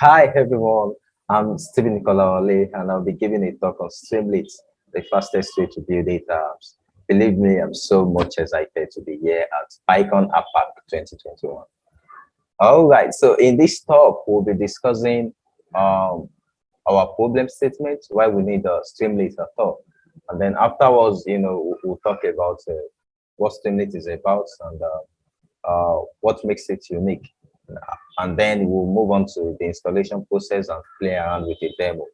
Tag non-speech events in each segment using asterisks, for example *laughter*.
Hi everyone, I'm Stephen Nicolawale and I'll be giving a talk on Streamlit, the fastest way to build data apps. Believe me, I'm so much excited to be here at PyCon APAC 2021. All right, so in this talk, we'll be discussing um, our problem statement, why we need a Streamlit at all. And then afterwards, you know, we'll, talk about uh, what Streamlit is about and uh, uh, what makes it unique and then we'll move on to the installation process and play around with the demo.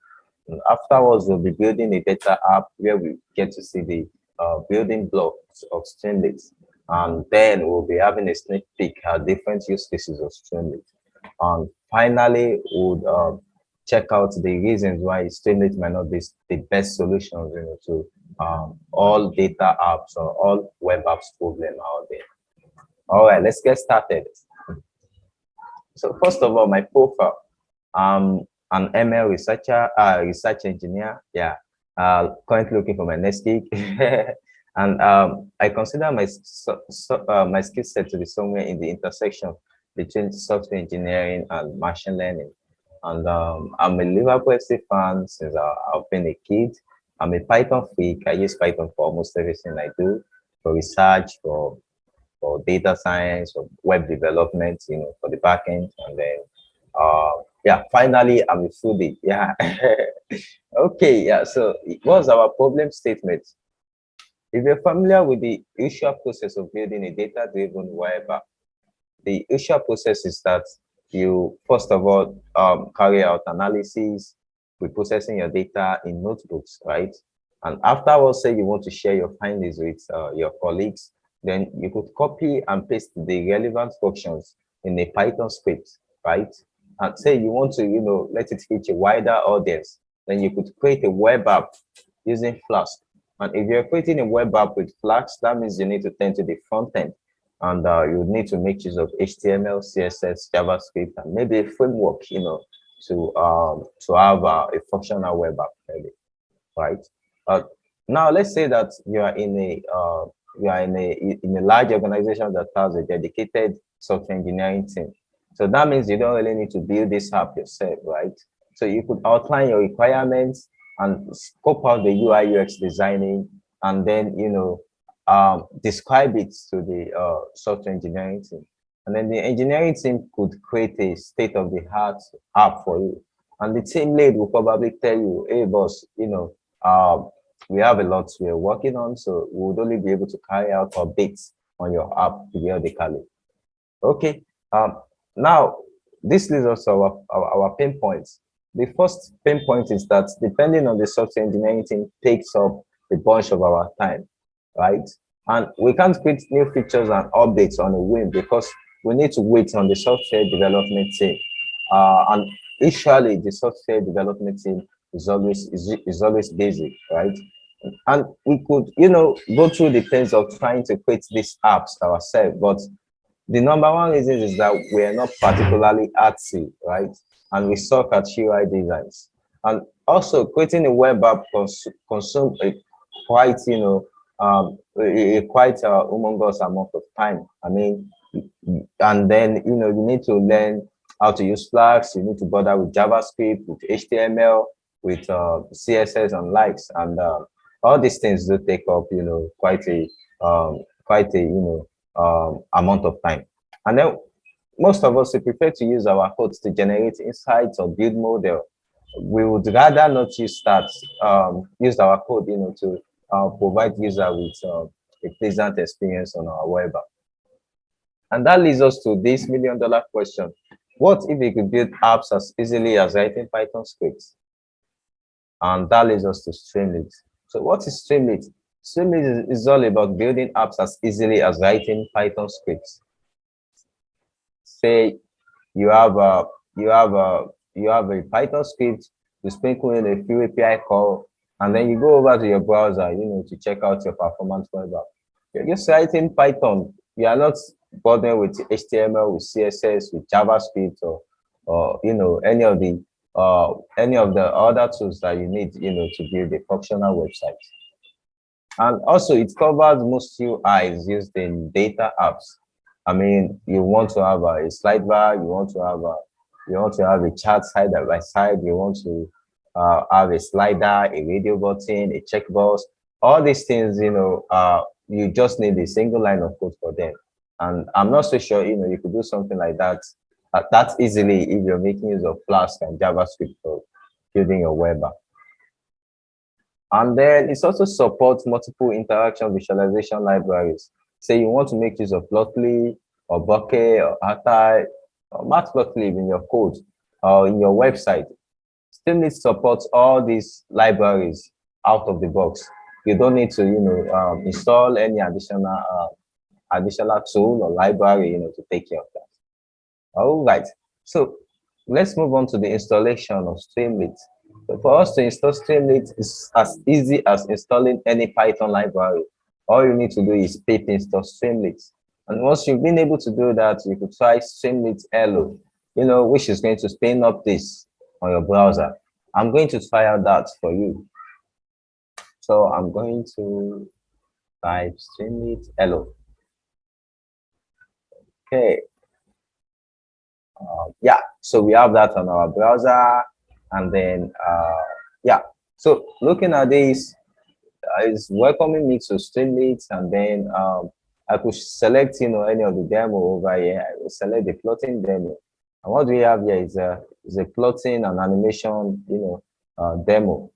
And afterwards, we'll be building a data app where we get to see the uh, building blocks of Streamlit. And then we'll be having a sneak peek at different use cases of Streamlit. And finally, we'll uh, check out the reasons why Streamlit might not be the best solution you know, to um, all data apps or all web apps problem out there. All right, let's get started. So first of all, my profile, um, an ML researcher, uh, research engineer. Yeah, uh, currently looking for my next gig. *laughs* and um, I consider my so, so, uh, my skill set to be somewhere in the intersection between software engineering and machine learning. And um, I'm a Liverpool FC fan since I, I've been a kid. I'm a Python freak. I use Python for almost everything I do, for research, for for data science or web development, you know, for the backend. And then, uh, yeah, finally, I'm a foodie. Yeah. *laughs* okay. Yeah. So what's our problem statement? If you're familiar with the usual process of building a data-driven web app, the usual process is that you, first of all, um, carry out analysis, reprocessing your data in notebooks, right? And afterwards, say you want to share your findings with uh, your colleagues, then you could copy and paste the relevant functions in a Python script, right? And say you want to, you know, let it reach a wider audience, then you could create a web app using Flask. And if you're creating a web app with Flask, that means you need to tend to the front end. And uh, you need to make use of HTML, CSS, JavaScript, and maybe a framework, you know, to um, to have uh, a functional web app, maybe, right? Uh, now, let's say that you are in a you are in a in a large organization that has a dedicated software engineering team. So that means you don't really need to build this app yourself, right? So you could outline your requirements and scope out the UI UX designing, and then you know um, describe it to the uh, software engineering team. And then the engineering team could create a state-of-the-art app for you. And the team lead will probably tell you, hey boss, you know, uh, we have a lot we're working on, so we would only be able to carry out updates on your app periodically. Okay, um, now this leads us to our, our, our pain points. The first pain point is that depending on the software engineering team takes up a bunch of our time, right? And we can't create new features and updates on a whim because we need to wait on the software development team. Uh, and usually the software development team is always is, is always busy, right? And we could, you know, go through the phase of trying to create these apps ourselves, but the number one reason is that we are not particularly artsy, right? And we suck at UI designs. And also creating a web app cons consume a quite, you know, um, a, a quite uh, humongous amount of time. I mean, and then, you know, you need to learn how to use Flask, you need to bother with JavaScript, with HTML, with uh, CSS and likes. And uh, all these things do take up, you know, quite a, um, quite a, you know, um, amount of time. And then most of us, we prefer to use our codes to generate insights or build model. We would rather not use that, um, use our code, you know, to uh, provide user with uh, a pleasant experience on our web app. And that leads us to this million dollar question. What if we could build apps as easily as writing Python scripts? And that leads us to Streamlit. So what is Streamlit? Streamlit is, is all about building apps as easily as writing Python scripts. Say you have a you have a you have a Python script, you sprinkle in a few API call, and then you go over to your browser, you know, to check out your performance web app. You're just writing Python. You are not bothering with HTML, with CSS, with JavaScript, or or you know any of the uh, any of the other tools that you need, you know, to build a functional website. And also it covers most UIs used in data apps. I mean, you want to have a slide bar, you want to have a, You want to have a chart side by side. You want to uh, have a slider, a radio button, a checkbox. All these things, you know, uh, you just need a single line of code for them. And I'm not so sure, you know, you could do something like that that easily if you're making use of Flask and JavaScript for building your web app. And then it also supports multiple interaction visualization libraries. Say you want to make use of Plotly or Bokeh or Altair or Matplotlib in your code or in your website. Streamlit supports all these libraries out of the box. You don't need to, you know, um, install any additional uh, additional tool or library, you know, to take care of that. All right. So let's move on to the installation of Streamlit. For us to install Streamlit is as easy as installing any Python library. All you need to do is pip install Streamlit. And once you've been able to do that, you could try Streamlit Hello, you know, which is going to spin up this on your browser. I'm going to try out that for you. So I'm going to type Streamlit Hello. Okay. Uh, yeah, so we have that on our browser. And then, uh, yeah, so looking at this, uh, it's welcoming me to Streamlit. And then um, I could select, you know, any of the demo over here. I will select the plotting demo. And what we have here is a, is a plotting and animation, you know, uh, demo.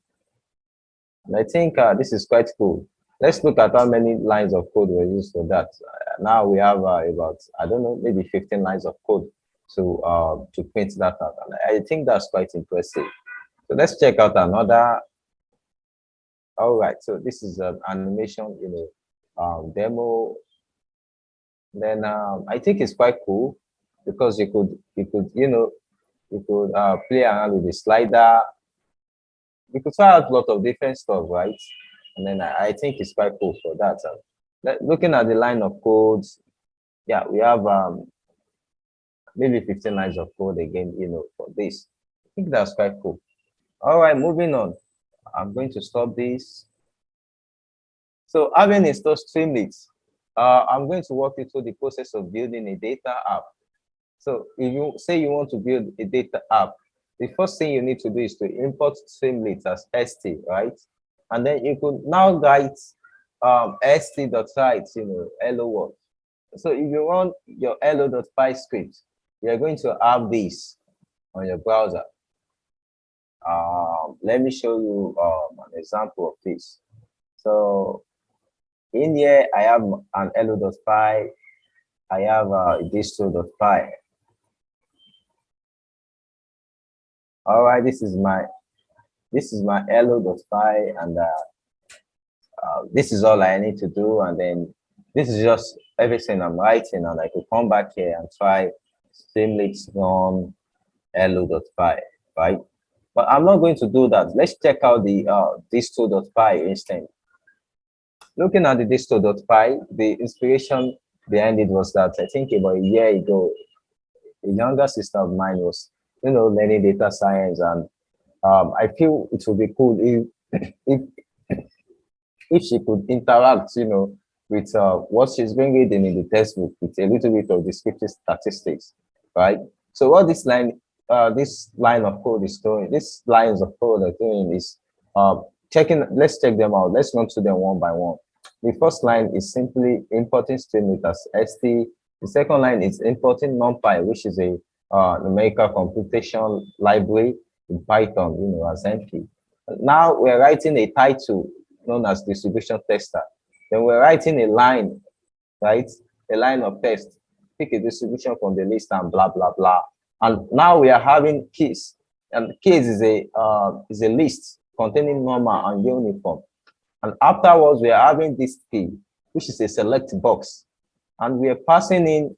And I think uh, this is quite cool. Let's look at how many lines of code were used for that. Uh, now we have uh, about, I don't know, maybe 15 lines of code to, uh, to print that out. And I think that's quite impressive. So let's check out another. All right, so this is an animation, you know, um, demo. Then um, I think it's quite cool because you could, you could, you know, you could uh, play around with the slider. You could try out a lot of different stuff, right? And then I, I think it's quite cool for that. Looking at the line of codes, yeah, we have um, maybe 15 lines of code again, you know, for this. I think that's quite cool. All right, moving on. I'm going to stop this. So having installed Streamlit, uh, I'm going to walk you through the process of building a data app. So if you say you want to build a data app, the first thing you need to do is to import Streamlit as st, right? And then you could now write um, st.write, you know, hello world. So if you run your hello.py script, you're going to have this on your browser. Um, let me show you um, an example of this. So in here, I have an hello.py. I have uh, distro.py. All right, this is my this is my hello.py, and uh, uh, this is all I need to do. And then this is just everything I'm writing, and I could come back here and try Streamlit on hello.py, right? But I'm not going to do that. Let's check out the uh, distro.py instead. Looking at the distro.py, the inspiration behind it was that I think about a year ago, a younger sister of mine was, you know, learning data science, and um, I feel it would be cool if *coughs* if *coughs* if she could interact, you know, with uh, what she's been reading in the textbook with a little bit of descriptive statistics right? So what this line, uh, this line of code is doing, these lines of code are doing is uh, checking, let's check them out. Let's run through them one by one. The first line is simply importing streamlit as st. The second line is importing NumPy, which is a uh, numerical computation library in Python, you know, as NP. Now we're writing a title known as distribution tester. Then we're writing a line, right? A line of text pick a distribution from the list and blah, blah, blah. And now we are having keys. And keys is a, uh, is a list containing normal and uniform. And afterwards, we are having this key, which is a select box. And we are passing in,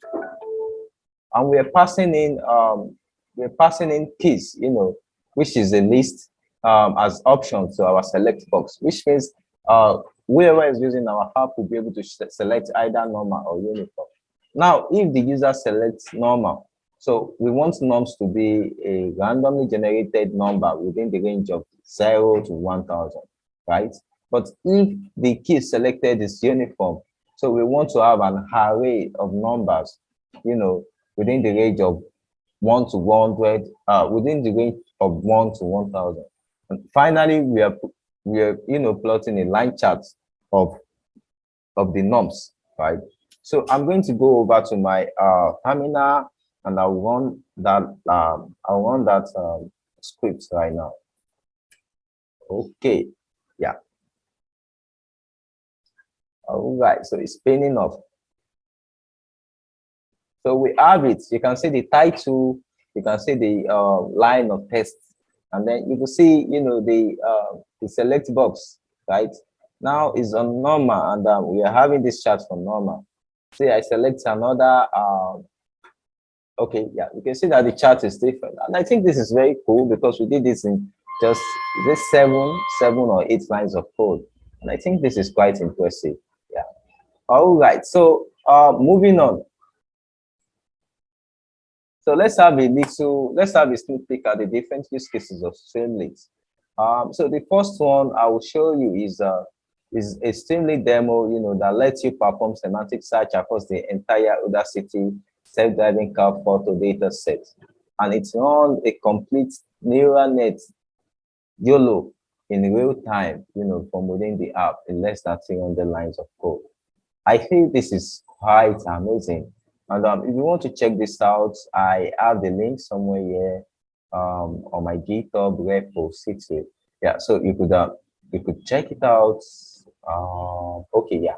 and we are passing in, um, we're passing in keys, you know, which is a list um, as options to our select box, which means uh, whoever is using our app will be able to select either normal or uniform. Now, if the user selects normal, so we want norms to be a randomly generated number within the range of 0 to 1000, right? But if the key selected is uniform, so we want to have an array of numbers, you know, within the range of 1 to 100, uh, within the range of 1 to 1000. And finally, we are, we are, you know, plotting a line chart of, of the norms, right? So I'm going to go over to my uh, terminal and I'll run that, um, I'll run that um, script right now. Okay, yeah. All right, so it's spinning off. So we have it. You can see the title, you can see the uh, line of text, and then you can see, you know, the uh, the select box, right? Now is on normal, and um, we are having this chart for normal. See, I select another. Um, okay, yeah, you can see that the chart is different, and I think this is very cool because we did this in just this seven, seven or eight lines of code, and I think this is quite impressive. Yeah. All right. So uh, moving on. So let's have a little, let's have a sneak peek at the different use cases of Streamlit. Um, so the first one I will show you is uh, is a demo, you know, that lets you perform semantic search across the entire Udacity self-driving car photo data set. And it's on a complete neural net YOLO in real time, you know, from within the app in less than 300 lines of code. I think this is quite amazing. And um, if you want to check this out, I have the link somewhere here um, on my GitHub repo city. Yeah, so you could uh, you could check it out. Uh, okay, yeah.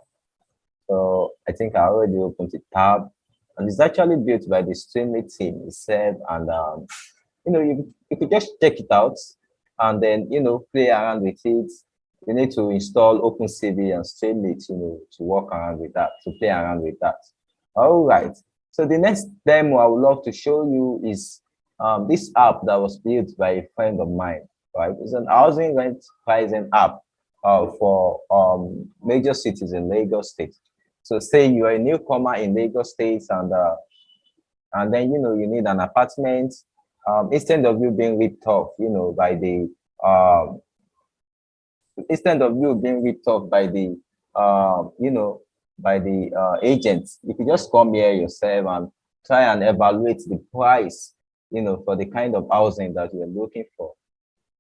So I think I already opened the tab, and it's actually built by the Streamlit team itself. And um, you know, you you could just check it out, and then you know play around with it. You need to install OpenCV and Streamlit, you know, to work around with that, to play around with that. All right. So the next demo I would love to show you is um, this app that was built by a friend of mine. Right, it's an housing rent pricing app uh, for um, major cities in Lagos State. So say you are a newcomer in Lagos State and uh, and then you know you need an apartment. Um, instead of you being ripped off, you know, by the um, instead of you being ripped off by the um, you know by the uh, agents, you can just come here yourself and try and evaluate the price, you know, for the kind of housing that you're looking for.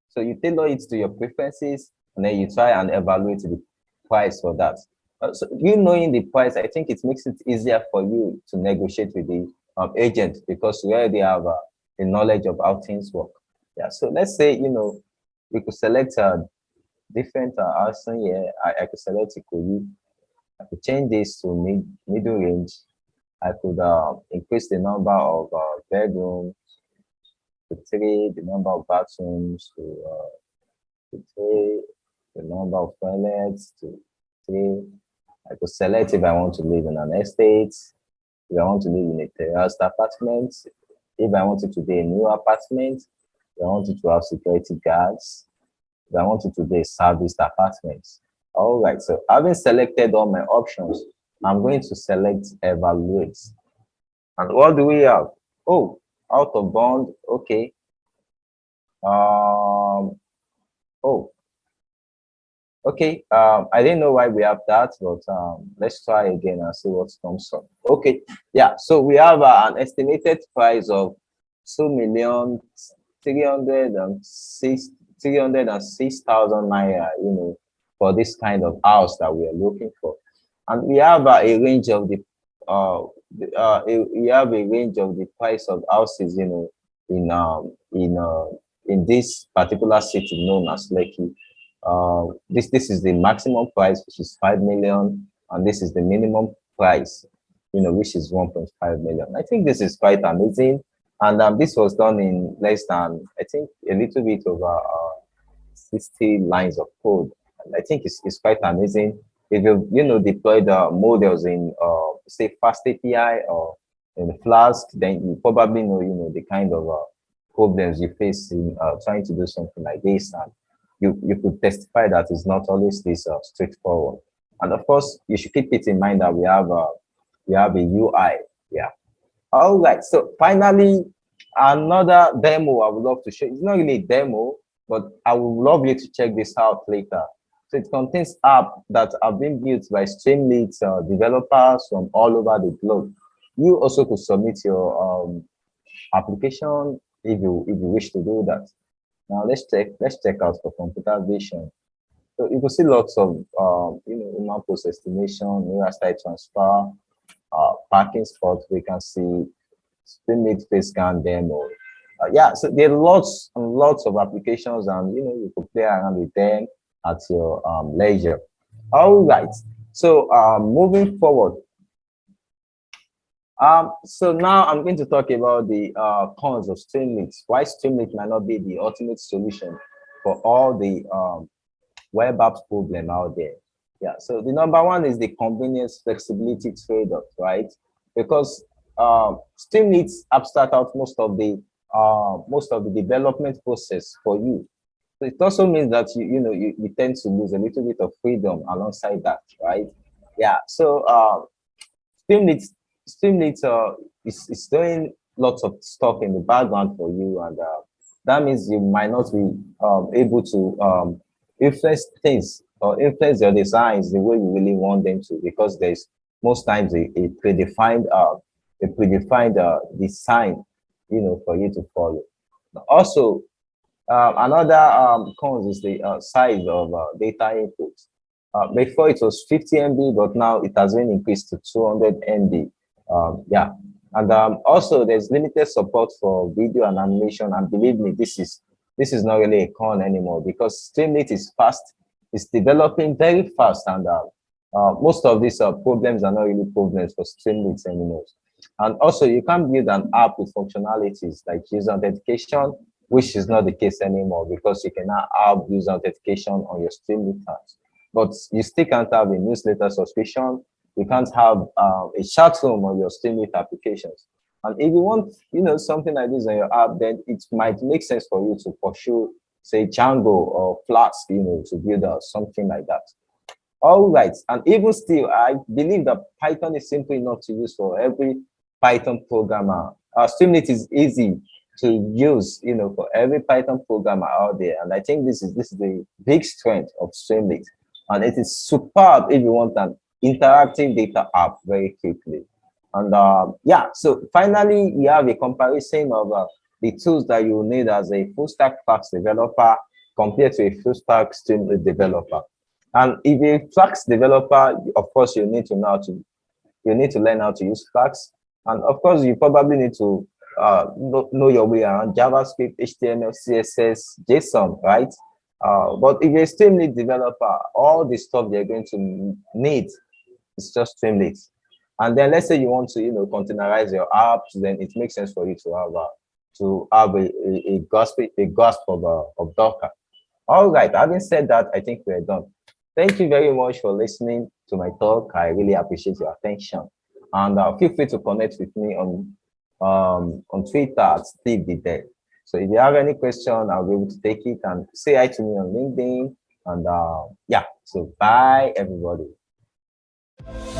So you tailor it to your preferences, and then you try and evaluate the price for that. Uh, so you knowing the price, I think it makes it easier for you to negotiate with the um, agent because you already have uh, the knowledge of how things work. Yeah. So let's say you know we could select a different uh, housing here. I, I could select Ikoyi I could change this to mid, middle range. I could uh, increase the number of uh, bedrooms to three, the number of bathrooms to, uh, to three, the number of toilets to three. I could select if I want to live in an estate, if I want to live in a terraced apartment, if I wanted to be a new apartment, if I wanted to have security guards, if I wanted to be a serviced apartment. All right, so having selected all my options, I'm going to select evaluate. And what do we have? Oh, out of bond, okay. Um, oh, okay. Um, I didn't know why we have that, but um, let's try again and see what comes up. Okay, yeah, so we have uh, an estimated price of two million three hundred and six three hundred and six thousand naira, you know, for this kind of house that we are looking for. And we have uh, a range of the, uh, uh, a, we have a range of the price of houses, you know, in um, in uh, in this particular city known as Lekki. Uh, this this is the maximum price, which is five million, and this is the minimum price, you know, which is 1.5 million. I think this is quite amazing, and um, this was done in less than I think a little bit over uh, 60 lines of code. I think it's, it's quite amazing. If you you know deploy the models in uh, say Fast API or in Flask, then you probably know you know the kind of uh, problems you face in uh, trying to do something like this, and you you could testify that it's not always this uh, straightforward. And of course, you should keep it in mind that we have a uh, we have a UI. Yeah. All right. So finally, another demo I would love to show. It's not really a demo, but I would love you to check this out later. So it contains apps that have been built by Streamlit uh, developers from all over the globe. You also could submit your um, application if you if you wish to do that. Now let's check let's check out for computer vision. So you can see lots of um, you know human pose estimation, neural style transfer, uh, parking spot. We can see stream face scan demo. Uh, yeah, so there are lots and lots of applications, and you know you could play around with them at your um, leisure. All right. So um, moving forward, um, so now I'm going to talk about the uh, cons of Streamlit. Why Streamlit might not be the ultimate solution for all the um, web apps problem out there. Yeah, so the number one is the convenience flexibility trade-off, right? Because uh, Streamlit abstract out most of the uh, most of the development process for you. So it also means that you you know you, you tend to lose a little bit of freedom alongside that, right? Yeah. So uh, Streamlit Streamlit uh, is, is doing lots of stuff in the background for you, and uh, that means you might not be um, able to um, influence things or influence your designs the way you really want them to, because there's most times a, a predefined uh, a predefined uh, design, you know, for you to follow. Also, uh, another um, cons is the uh, size of uh, data input. Uh, before it was 50 MB, but now it has been increased to 200 MB. Um, yeah, and um, also there's limited support for video and animation. And believe me, this is this is not really a con anymore because Streamlit is fast. It's developing very fast, and uh, uh, most of these uh, problems are not really problems for Streamlit anymore. And also, you can build an app with functionalities like user authentication, which is not the case anymore because you can now have user authentication on your Streamlit apps. But you still can't have a newsletter subscription you can't have uh, a chat room on your Streamlit applications. And if you want, you know, something like this on your app, then it might make sense for you to pursue, say, Django or Flask, you know, to build out something like that. All right, and even still, I believe that Python is simple enough to use for every Python programmer. Uh, Streamlit is easy to use, you know, for every Python programmer out there. And I think this is this is the big strength of Streamlit. And it is superb if you want an interactive data app very quickly. And uh, yeah, so finally, we have a comparison of uh, the tools that you need as a full stack Flask developer compared to a full stack Streamlit developer. And if you're a Flask developer, of course, you need to know to you need to learn how to use Flask. And of course, you probably need to uh, know, your way around JavaScript, HTML, CSS, JSON, right? Uh, but if you're a Streamlit developer, all the stuff you're going to need it's just Streamlit. And then let's say you want to, you know, containerize your apps, then it makes sense for you to have a, to have a, a, a a grasp of, uh, of Docker. All right, having said that, I think we're done. Thank you very much for listening to my talk. I really appreciate your attention. And uh, feel free to connect with me on um, on Twitter at Steve Dev. So if you have any question, I'll be able to take it and say hi to me on LinkedIn. And uh, yeah, so bye everybody you